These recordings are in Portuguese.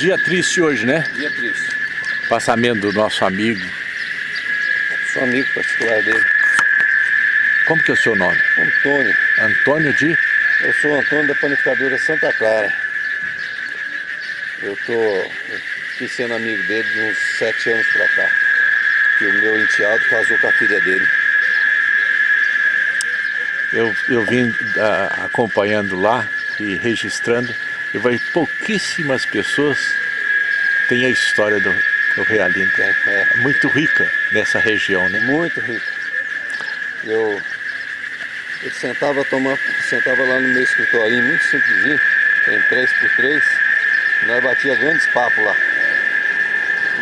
Dia triste hoje, né? Dia triste. Passamento do nosso amigo. Sou amigo particular dele. Como que é o seu nome? Antônio. Antônio de? Eu sou Antônio da panificadora Santa Clara. Eu tô aqui sendo amigo dele de uns sete anos pra cá. Que o meu enteado casou com a filha dele. Eu, eu vim uh, acompanhando lá e registrando. E vai pouquíssimas pessoas têm a história do, do Realinho. É, é. Muito rica nessa região, né? Muito rica. Eu, eu sentava, tomar, sentava lá no meu escritório, muito simplesinho, por três, nós batia grandes papos lá.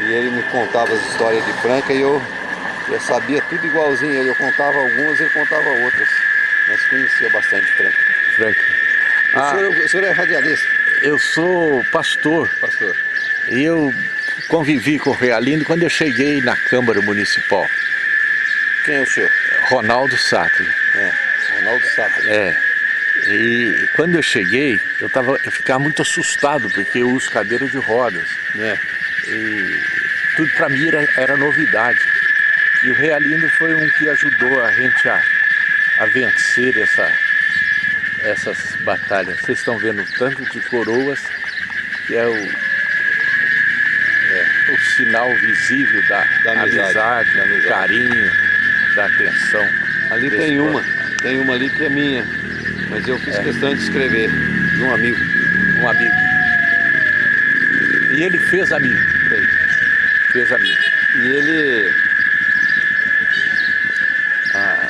E ele me contava as histórias de Franca e eu, eu sabia tudo igualzinho. Eu contava algumas e ele contava outras. Mas conhecia bastante Franca. Franca. Ah, o, senhor, o senhor é radialista? Eu sou pastor. Pastor. E eu convivi com o Realino quando eu cheguei na Câmara Municipal. Quem é o senhor? Ronaldo Sattler. É, Ronaldo Sattler. É. E quando eu cheguei, eu, tava, eu ficava muito assustado, porque eu uso cadeira de rodas. É. E tudo para mim era, era, novidade. E o Realino foi um que ajudou a gente a, a vencer essa, essas batalhas. Vocês estão vendo tanto de coroas, que é o, é, o sinal visível da, da amizade, amizade, da amizade. do carinho, da atenção. Ali tem uma, tem uma ali que é minha, mas eu fiz é. questão de escrever, de um amigo. Um amigo. E ele fez amigo. Fez. Fez amigo. E ele... Ah,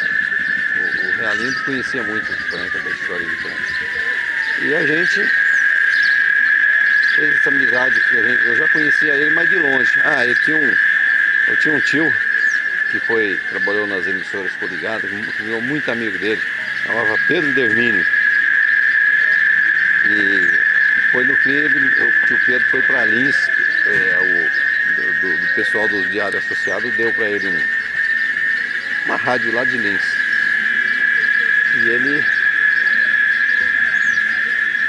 o, o Realindo conhecia muito de Franca, da história de Franca. E a gente fez essa amizade, que gente, eu já conhecia ele, mas de longe. Ah, eu tinha um, eu tinha um tio que foi, trabalhou nas emissoras coligadas, virou muito amigo dele, chamava Pedro Dermínio. E foi no fim, ele, o Pedro foi para Lins, é, o, do, do, pessoal do Diário Associado deu para ele um, uma rádio lá de Lins. E ele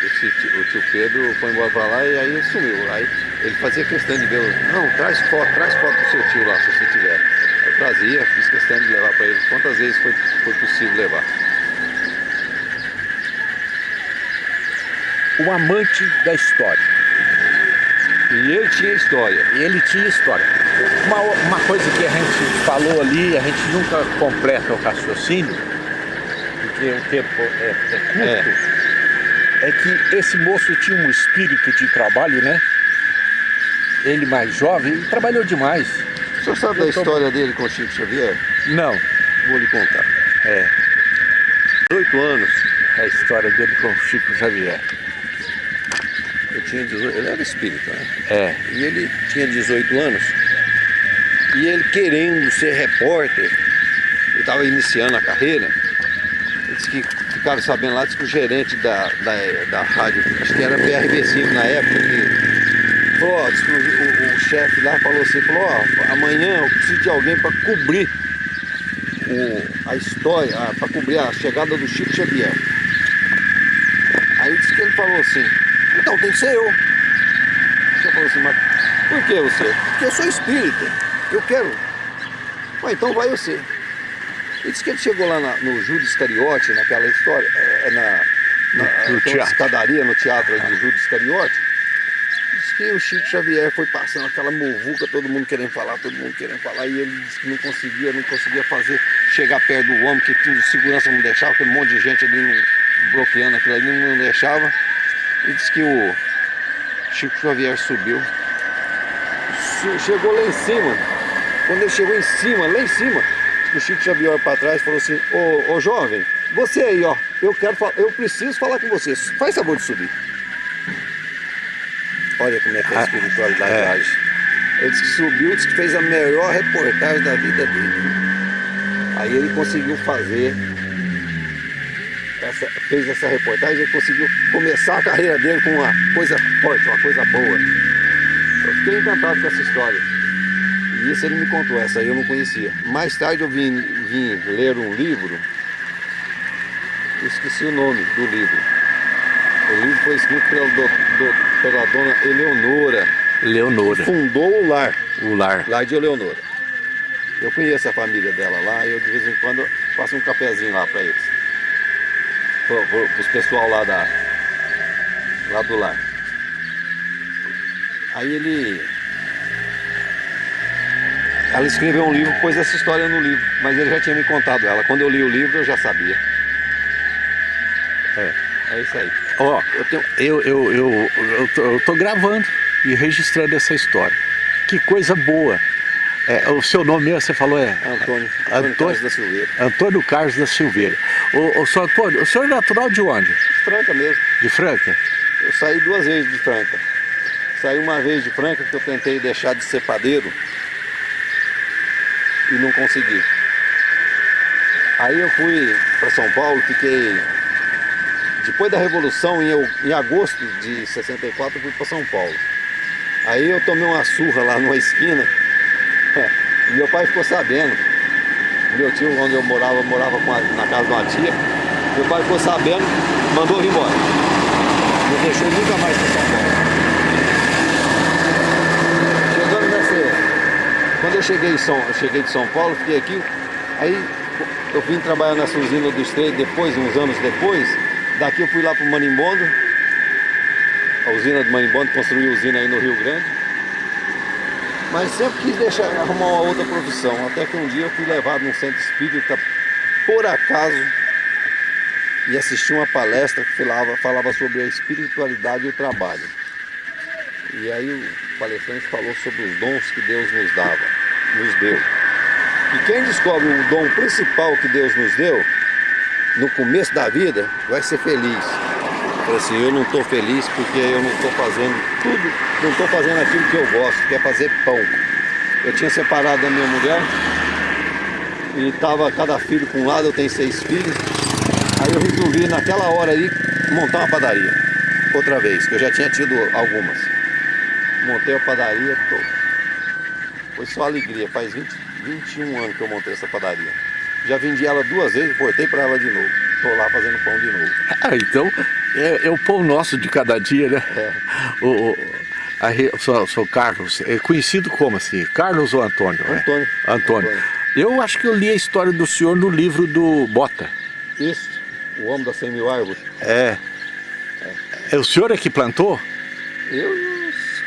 esse, o tio Pedro foi embora para lá e aí sumiu. Aí ele fazia questão de ver, não, traz foto, traz foto do seu tio lá, se você tiver. Eu trazia, fiz questão de levar para ele. Quantas vezes foi, foi possível levar? Um amante da história. E ele tinha história. E ele tinha história. Uma, uma coisa que a gente falou ali, a gente nunca completa o raciocínio, porque o tempo é, é curto. É é que esse moço tinha um espírito de trabalho, né? Ele mais jovem, trabalhou demais. O senhor sabe Eu da tô... história dele com o Chico Xavier? Não. Vou lhe contar. É. 18 anos. É a história dele com o Chico Xavier. Eu tinha 18, ele era espírita, né? É. E ele tinha 18 anos. E ele querendo ser repórter, ele estava iniciando a carreira, disse que ficaram sabendo lá, disse que o gerente da, da, da rádio, acho que era PRB5 na época, que falou, ó, que o, o, o chefe lá falou assim, falou, ó, amanhã eu preciso de alguém para cobrir o, a história, para cobrir a chegada do Chico Xavier. Aí disse que ele falou assim, então tem que ser eu. Você falou assim, mas por que você? Porque eu sou espírita, eu quero. Mas então vai você. Ele disse que ele chegou lá na, no Judas Iscariote, naquela história, é, é na, na no, escadaria no teatro ah. de Judas Iscariote. Diz que o Chico Xavier foi passando aquela muvuca, todo mundo querendo falar, todo mundo querendo falar, e ele disse que não conseguia, não conseguia fazer, chegar perto do homem, que tinha segurança não deixava, aquele monte de gente ali bloqueando aquilo ali, não deixava. E disse que o Chico Xavier subiu, chegou lá em cima, quando ele chegou em cima, lá em cima, o Chico Xavier para trás e falou assim, ô, ô jovem, você aí, ó, eu quero eu preciso falar com você, faz favor de subir. Olha como é que é a ah, espiritualidade é. age. Ele disse que subiu, disse que fez a melhor reportagem da vida dele. Aí ele conseguiu fazer, essa, fez essa reportagem, ele conseguiu começar a carreira dele com uma coisa forte, uma coisa boa. Eu fiquei encantado com essa história. Isso ele me contou, essa aí eu não conhecia. Mais tarde eu vim, vim ler um livro, esqueci o nome do livro. O livro foi escrito pela, do, do, pela dona Eleonora. Leonora. Fundou o lar. O lar. Lar de Eleonora. Eu conheço a família dela lá e eu de vez em quando faço um cafezinho lá para eles. Para os pessoal lá, da, lá do lar. Aí ele... Ela escreveu um livro, pôs essa história no livro, mas ele já tinha me contado ela. Quando eu li o livro eu já sabia. É, é isso aí. Ó, eu, eu, eu, eu, tô, gravando e registrando essa história. Que coisa boa. É, o seu nome mesmo, você falou é? Antônio. Antônio, Carlos da Silveira. Antônio Carlos da Silveira. O, o senhor Antônio, o senhor é natural de onde? De Franca mesmo. De Franca? Eu saí duas vezes de Franca. Saí uma vez de Franca que eu tentei deixar de ser padeiro e não consegui. Aí eu fui para São Paulo, fiquei... Depois da Revolução, em, em agosto de 64, eu fui para São Paulo. Aí eu tomei uma surra lá numa esquina meu pai ficou sabendo. Meu tio, onde eu morava, morava a, na casa de uma tia. Meu pai ficou sabendo, mandou ir embora. Não deixou nunca mais para São Paulo. Chegando nessa... Quando eu cheguei, São, eu cheguei de São Paulo, fiquei aqui, aí eu vim trabalhar nessa usina do Estreito depois, uns anos depois. Daqui eu fui lá para o Manimbondo, a usina do Manimbondo, construiu usina aí no Rio Grande. Mas sempre quis deixar, arrumar uma outra profissão, até que um dia eu fui levado num centro espírita, por acaso, e assisti uma palestra que falava, falava sobre a espiritualidade e o trabalho. E aí o palestrante falou sobre os dons que Deus nos dava, nos deu. E quem descobre o dom principal que Deus nos deu, no começo da vida, vai ser feliz. Falei assim, eu não estou feliz porque eu não estou fazendo tudo, não estou fazendo aquilo que eu gosto, que é fazer pão. Eu tinha separado da minha mulher e estava cada filho com um lado, eu tenho seis filhos. Aí eu resolvi naquela hora aí montar uma padaria, outra vez, que eu já tinha tido algumas. Montei a padaria, tô... foi só alegria, faz 20, 21 anos que eu montei essa padaria. Já vendi ela duas vezes, portei para ela de novo. Estou lá fazendo pão de novo. Ah, então é, é, o pão nosso de cada dia, né? É. O, o, a, o, seu, o seu Carlos, é conhecido como assim? Carlos ou Antônio? Antônio. É? Antônio. Antônio. Eu acho que eu li a história do senhor no livro do Bota. Isso, o Homem das 100 mil árvores. É. é. O senhor é que plantou? Eu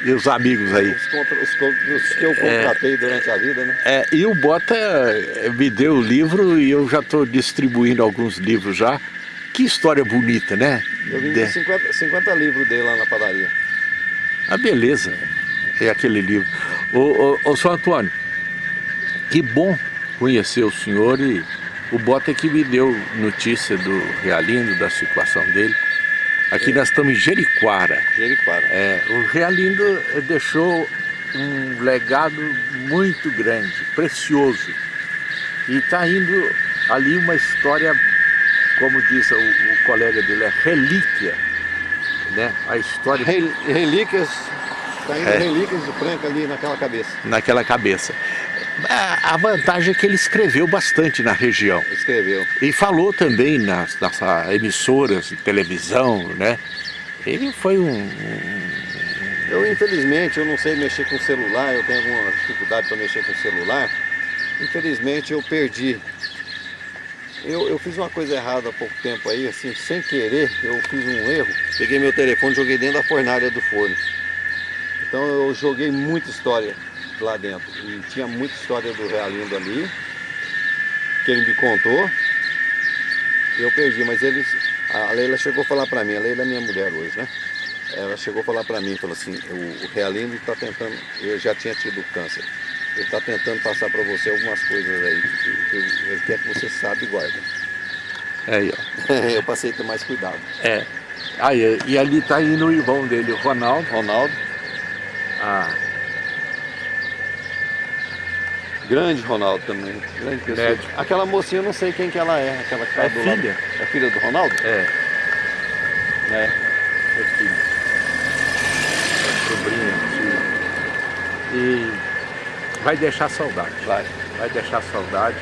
e os amigos aí. Os, contra, os, os que eu contratei é, durante a vida, né? É, e o Bota me deu o livro e eu já estou distribuindo alguns livros já. Que história bonita, né? Eu vim de 50, 50 livros dele lá na padaria. Ah, beleza. É aquele livro. Ô, ô, ô, São Antônio, que bom conhecer o senhor e o Bota é que me deu notícia do Realindo, da situação dele. Aqui é. nós estamos em Jeriquara. Jeriquara. É, o Realindo deixou um legado muito grande, precioso. E está indo ali uma história como diz o, o colega dele, é relíquia, né? A história... Rel, relíquias, está indo é. relíquias de Franca ali naquela cabeça. Naquela cabeça. A vantagem é que ele escreveu bastante na região. Escreveu. E falou também nas, nas emissoras de televisão, né? Ele foi um. Eu, infelizmente, eu não sei mexer com celular, eu tenho alguma dificuldade para mexer com celular. Infelizmente, eu perdi eu, eu fiz uma coisa errada há pouco tempo aí, assim, sem querer, eu fiz um erro. Peguei meu telefone e joguei dentro da fornalha do forno. Então eu joguei muita história lá dentro. E tinha muita história do Realindo ali, que ele me contou. Eu perdi, mas eles... A Leila chegou a falar pra mim, a Leila é minha mulher hoje, né? Ela chegou a falar pra mim, falou assim, o, o Realindo está tentando... Eu já tinha tido câncer. Ele está tentando passar para você algumas coisas aí que, ele quer que você saiba e guarda. É aí, ó. eu passei a ter mais cuidado. É. Aí, e ali está indo o irmão dele, o Ronaldo. Ronaldo. Ah. Grande Ronaldo também. Grande pessoa. Médico. Aquela mocinha, eu não sei quem que ela é. Aquela que tá é do filha? Lado. É filha do Ronaldo? É. É. É filha. É sobrinha, filha. E vai deixar saudade. Vai. Vai deixar saudade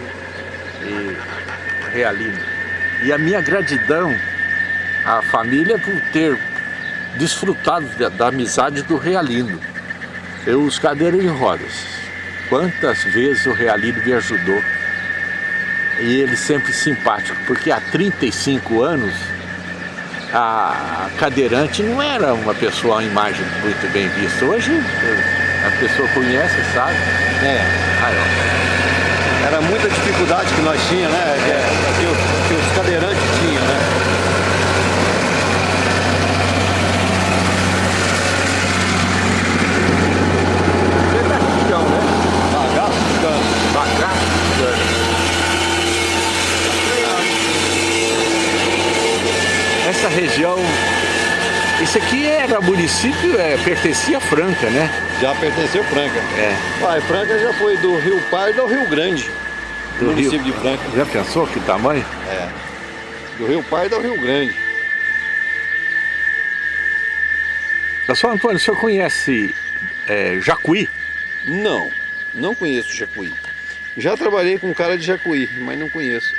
e realinho. E a minha gratidão à família por ter desfrutado da, da amizade do Realino. Eu, os cadeiras de rodas, quantas vezes o Realino me ajudou. E ele sempre simpático, porque há 35 anos a cadeirante não era uma pessoa, uma imagem muito bem vista. Hoje a pessoa conhece, sabe? É. Era muita dificuldade que nós tínhamos, né? Que, os, que os cadeirantes tinham, né? Pedaço, né? Bagaço de cano. Bagaço de cana. Essa região, isso aqui era município, é, pertencia a Franca, né? Já pertenceu Franca. É. Pai, Franca já foi do Rio Pardo ao Rio Grande. Do município Rio. de Franca. Já pensou que tamanho? É. Do Rio Pardo ao Rio Grande. Pessoal Antônio, o senhor conhece é, Jacuí? Não, não conheço Jacuí. Já trabalhei com cara de Jacuí, mas não conheço.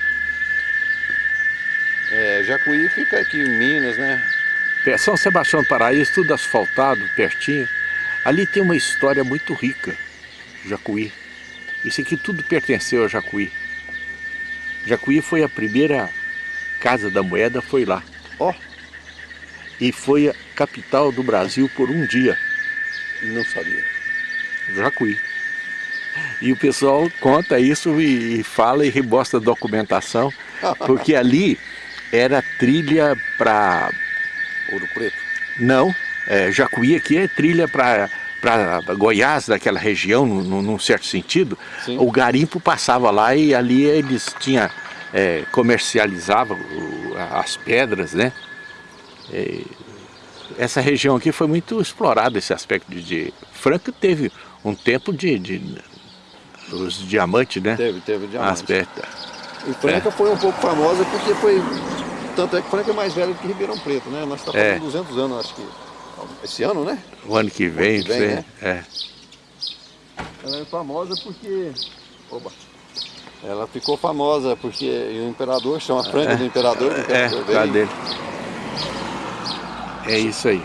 É, Jacuí fica aqui em Minas, né? É, São Sebastião do Paraíso, tudo asfaltado, pertinho. Ali tem uma história muito rica, Jacuí. Isso aqui tudo pertenceu a Jacuí. Jacuí foi a primeira casa da moeda, foi lá. Ó, E foi a capital do Brasil por um dia, não sabia. Jacuí. E o pessoal conta isso e, e fala e rebosta a documentação, porque ali era trilha para Ouro Preto. Não, é, Jacuí aqui é trilha para para Goiás, daquela região, num, num certo sentido. Sim. O garimpo passava lá e ali eles tinham, é, comercializavam as pedras, né? É, essa região aqui foi muito explorada, esse aspecto de... de Franca teve um tempo de... de os diamantes, né? Teve, teve diamante. Aspecto. E Franca foi um pouco famosa porque foi... Tanto é que Franca é mais velha do que Ribeirão Preto, né? Nós estamos É. fazendo 200 anos, acho que... Esse ano, né? O ano que vem, que vem, né? é. Ela é famosa porque... Oba. Ela ficou famosa porque o imperador chama Franca do imperador. que o É, imperador causa veio. dele. É isso aí.